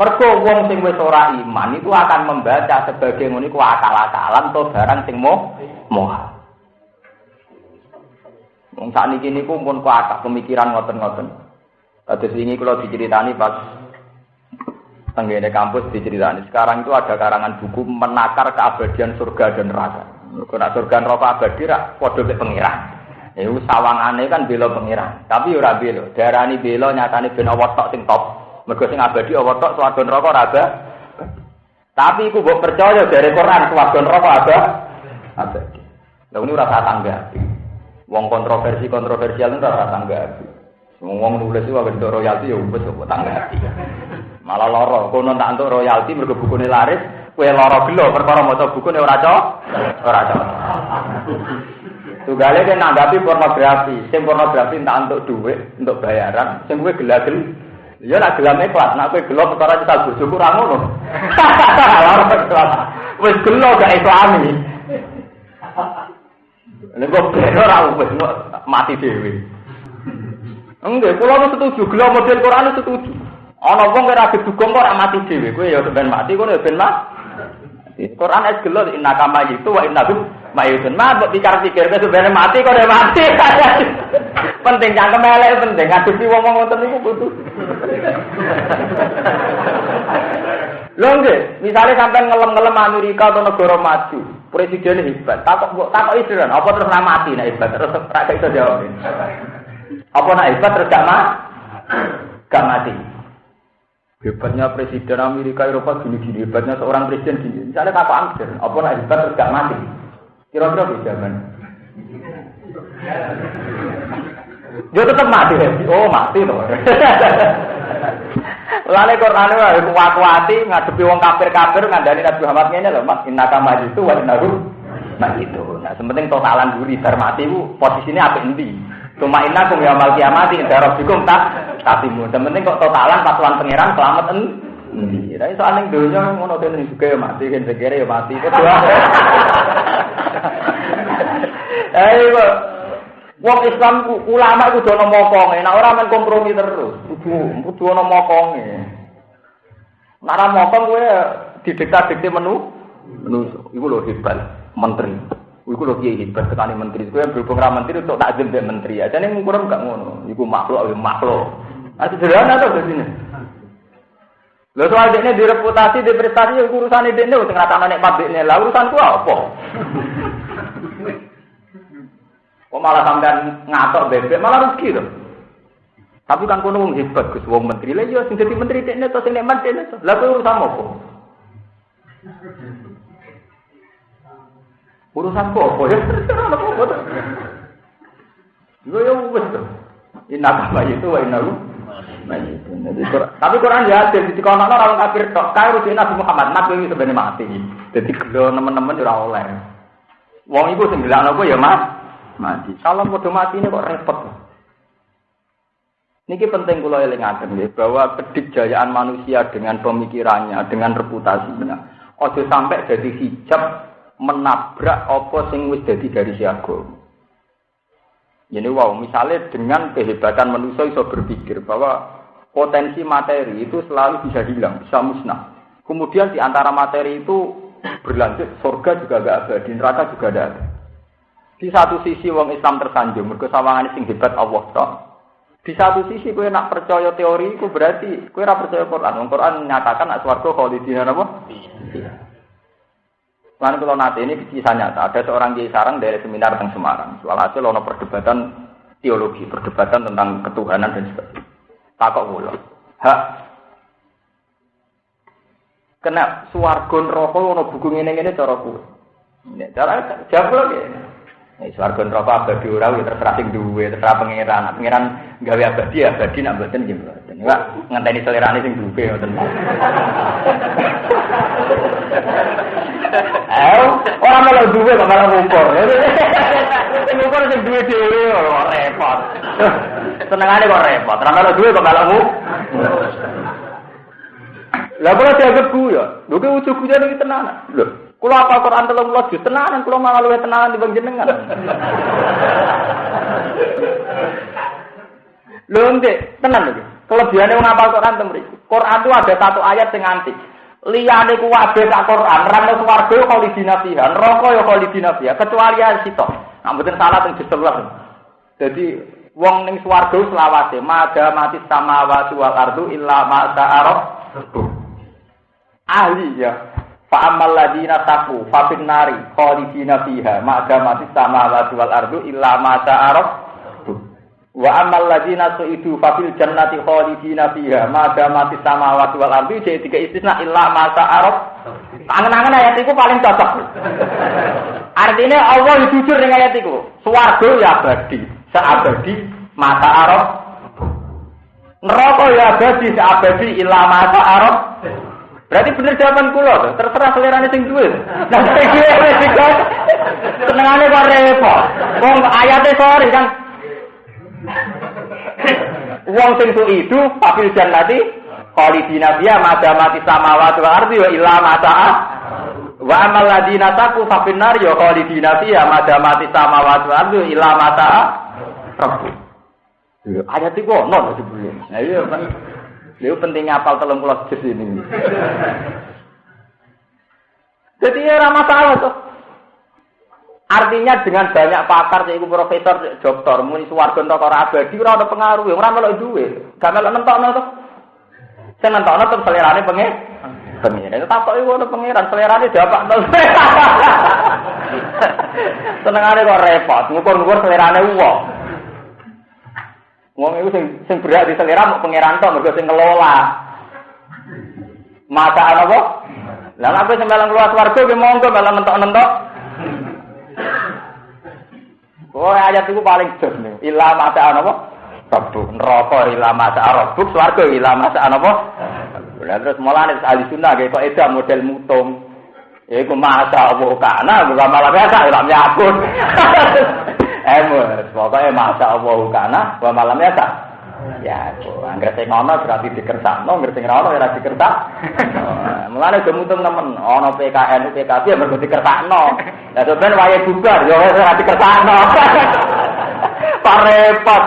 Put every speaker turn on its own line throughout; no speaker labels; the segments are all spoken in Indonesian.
Mergo wong sing wis ora iman itu akan membaca sebagai ngono iku akal-akalan to barang sing moh moha. Wong sakniki niku pun kuat pemikiran ngoten-ngoten. Kados wingi kula diceritani pas tenggene kampus diceritani. Sekarang itu ada karangan buku menakar keabadian surga dan neraka. Kena surga neraka abadi rak padha mek pengiran. Iku sawangane kan bela pengiran. Tapi ora bela. Darani bela nyatane ben awak tok sing top. Mergo sing abadi Allah tok swarga neraka ora ada. Tapi iku mbok percaya dari Quran swarga neraka ada. Abadi. Lah ini rasa tangga. Wong kontroversi kontroversial itu rasa tangga. Wong nulis itu bentuk royalti ya wis kok tangga. Malah loro, kono tak untuk royalti mergo bukune laris, kowe loro gelo perkara maca bukune ora cocok. Ora cocok. Tugale kan nanggapi pornografi, sing pornografi tak untuk duit, untuk bayaran, sing kowe gelagel Ya nak gelam ikhlas, nak kowe gelo perkara kita bojoku ora ngono. Wis gelo gak islami. Nek kok ben ora wis mati dhewe. Enggak, kula nu setuju gelo model Quran setuju. Ana wong ora gedugong kok ora mati dhewe, kowe ya ben mati ya ben mati. Quran es gelo inna kama itu wa inna Mayudun mah mbok pikir-pikir ke sebenarnya mati kok udah mati. penting cangkem elek penting ngadepi wong-wong ngoten niku butuh. Lho nggih, misale sampean ngelem-ngelem Amerika atau negara maju, presiden hebat. Takok mbok takok isiran, apa terus nak mati nek hebat terus ra iso jawab. Apa nak hebat terus gak mati? Gak mati. Hebatnya presiden Amerika Eropa gini-gini, hebatnya seorang presiden gini. Misalnya takok angker, apa nak hebat terus gak mati? Kira-kira di zaman. Yo tetep mati. Oh, mati to. Lale Quran wae kuat-kuati ngadepi wong kafir-kafir ngandani Nabi Muhammad ngene lho, Mas, innaka majitu wa innahu majitu. Nah, sementing totalan duri bar mati ku posisine apik endi? Cuma inna kum yaumul kiamati inda rabbikum tak tatimu. Sementing kok totalan patuan pangeran selamat en Iya, itu aneh dunia ngono kene juga ya mati, kan segere ya mati. Kedua. Ayo, wong Islam ulama itu dono mokonge, nah orang main kompromi terus. Kudu, kudu ono mokonge. Nara mokong gue didikta-dikti menu, menu, itu loh hebat, menteri. Iku lho kiai hebat sekali menteri. Gue yang berhubung menteri untuk dari menteri aja. Ini kurang gak ngono. Iku makhluk, makhluk. Nah, sederhana tuh di sini. Lho soal dekne direputasi, di prestasi ya urusan dekne sing ngrasakno nek pabrikne. Lah urusanku apa? Kok malah sampean ngatok bebek malah rugi to. Tapi kan kono wong hebat Gus wong menteri. Lah iya sing dadi menteri dekne to sing nek dekne to. Lah kuwi urusan apa? Urusan apa ya? Yo yo wis to. Inna itu wa inna tapi Quran ya ada di kono orang kafir tok kae rujuk Nabi Muhammad nabi ini sebenarnya mati. Jadi gelo teman-teman ora oleh. Wong iku sing gelakno ya Mas mati. Kalau mau mati ini kok repot. Niki penting kula elingaken nggih bahwa kedikjayaan manusia dengan pemikirannya, dengan reputasinya, ojo sampai jadi hijab menabrak apa sing wis dadi dari siaga. Jadi wow, misalnya dengan kehebatan manusia iso berpikir bahwa potensi materi itu selalu bisa hilang, bisa musnah. Kemudian di antara materi itu berlanjut, surga juga gak ada, di neraka juga ada. Di satu sisi wong Islam tersanjung, mergo sawangan sing hebat Allah toh. Di satu sisi kue nak percaya teori itu berarti kue nak percaya Quran. Quran menyatakan nak swarga khalidina apa? Iya. Lalu kalau nanti ini kisah nyata, ada seorang kiai sarang dari seminar tentang Semarang. Soal hasil ono perdebatan teologi, perdebatan tentang ketuhanan dan sebagainya. Takok kula. Hak kena swarga neraka ono buku ngene-ngene cara kuwi. Nek cara jawab lagi. Nek swarga neraka abadi ora ya terserah sing duwe, terserah pangeran. Pangeran gawe abadi abadi nak mboten nggih mboten. Enggak ngenteni selerane sing duwe. Eh, ora malah duwe kok malah. Sing ngumpul sing duwe dhewe ora repot. Senengane kok repot. Ora malah duwe kok malah Lah kula dianggap ya. Lho ki ujug kuwi iki tenan. Lho, kula apa Quran 13 juz tenanan kula malah luwih tenanan dibanding jenengan. Lho ndek, tenan lho. Kelebihannya ngapal Quran temri. Quran itu ada satu ayat yang antik. Liyane ku wabe sak Quran, rano swarga yo khalidina fiha, neraka yo khalidina fiha, kecuali ayat sitok. Nah, mboten salah teng diselah. Jadi wong ning swarga selawase, mada mati samawati wal ardu illa ma ta'aruf. Ahli ya. Fa amal ladina taqu fa nari khalidina fiha, mada mati samawati wal ardu illa ma ta'aruf. Wa amal ladina su'idu fafil jannati khalidina fiha ma damati samawati wal ardi jadi tiga istisna illa ma ta'aruf. Angen-angen ayat itu paling cocok. Artinya Allah jujur dengan ayat itu. Swarga ya abadi, seabadi mata arab. Neraka ya abadi, seabadi illa mata arab. Berarti bener jawaban kula terserah selera sing duwe. Nah, iki wis senengane kok repot. Wong ayate sorry kan Wong sing su itu papil jannati khalidina mati samawati wal ardi wa illa mata wa amal ladina taqu fa finnar ya khalidina fiha mada mati samawati wal ardi wa illa mata rabbu. Ayat itu ono sebelum. Nah iya kan. Lha pentingnya apal 30 juz ini. Jadi ya masalah tuh. Artinya dengan banyak pakar, yaitu profesor, dokter, muni suwargo entok ora abadi, ora ada pengaruh, ora melok duwe. Gak melok nentokno to. Sing nentokno terus selerane. Itu tak kok iku ono selerane dapak to. Senengane kok repot, ngukur-ngukur selerane wong. Wong iku sing sing berak di selera mau pangeran to, mergo sing ngelola. Mata apa? Lah aku sembalang keluar swarga ki monggo malah mentok-mentok. Oh ayat itu paling jos nih. Ila masa apa? Rabbu neraka ila masa rabbu swarga ila masa apa? Lah terus mulane ahli sunnah kayak kok eda model mutung. Ya iku masa Allah kana bukan malah biasa ilam yakun. Eh, pokoknya masa Allah kana wa malam biasa. Ya, angger sing ana berarti dikersakno, angger sing ora ana ora dikersak. Mulane do mutung nemen, ana PKN, PKB ya mergo dikersakno. Lah sampeyan wae bubar ya ora dikersakno. Pak repot.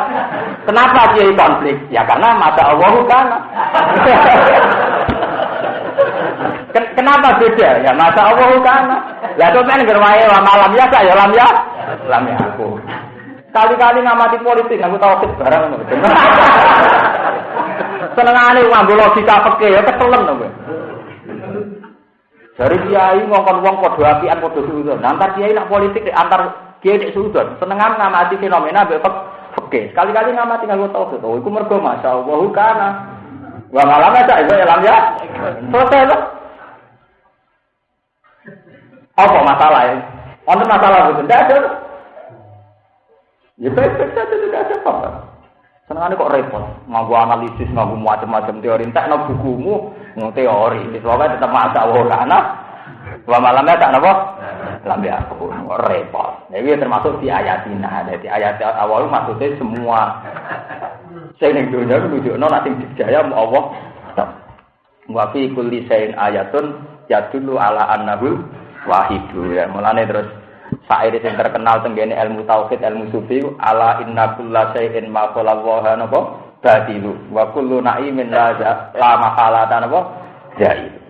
Kenapa dia konflik? Ya karena masa Allah kan. Kenapa beda? Ya masa Allah kan. Lah sampeyan ngger wae malam ya ya lam ya. Lam ya aku. Kali-kali ngamati politik, aku tahu barang. Senengane ngambil logika peke ya ketelen to Dari kiai ngongkon wong padha apian padha suudon. Antar kiai nak politik antar kiai nek suudon. Senengan ngamati fenomena mbek peke. Sekali-kali ngamati nganggo tauhid. Oh, iku mergo masyaallah kana. Wa malam aja iku ya ya. Selesai loh. Apa masalah ya? Untuk masalah itu tidak ada. Ya baik-baik saja tidak ada apa-apa. Senangannya kok repot, nganggu analisis, nganggu macam-macam teori. Entah no bukumu, mau teori. Soalnya tetap masa Allah karena Wa malamnya tak nopo? Lambi aku repot. Jadi termasuk di ayat ini. Jadi ayat awal maksudnya semua saya ning dunia nunjukno nek sing dijaya Allah. Wa fi kulli shay'in ayatun yadullu ala annahu wahidu ya. Mulane terus Sair yang terkenal tenggene ilmu tauhid, ilmu sufi, ala inna kulla syai'in ma wa napa batilu wa kullu na'imin la la mahalata napa jahil.